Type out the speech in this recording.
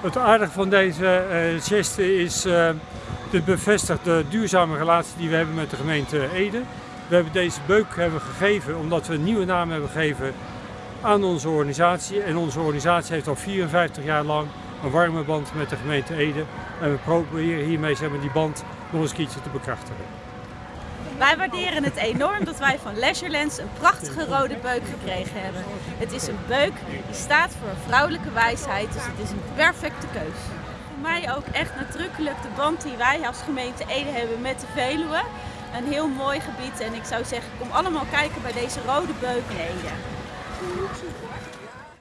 Het aardige van deze uh, geste is uh, de bevestigde duurzame relatie die we hebben met de gemeente Ede. We hebben deze beuk hebben gegeven omdat we een nieuwe naam hebben gegeven aan onze organisatie. En onze organisatie heeft al 54 jaar lang een warme band met de gemeente Ede. En we proberen hiermee zeg maar, die band nog eens een keertje te bekrachtigen. Wij waarderen het enorm dat wij van Leisurelands een prachtige rode beuk gekregen hebben. Het is een beuk die staat voor vrouwelijke wijsheid, dus het is een perfecte keus. Voor mij ook echt nadrukkelijk de band die wij als gemeente Ede hebben met de Veluwe. Een heel mooi gebied en ik zou zeggen, kom allemaal kijken bij deze rode beuk in Ede.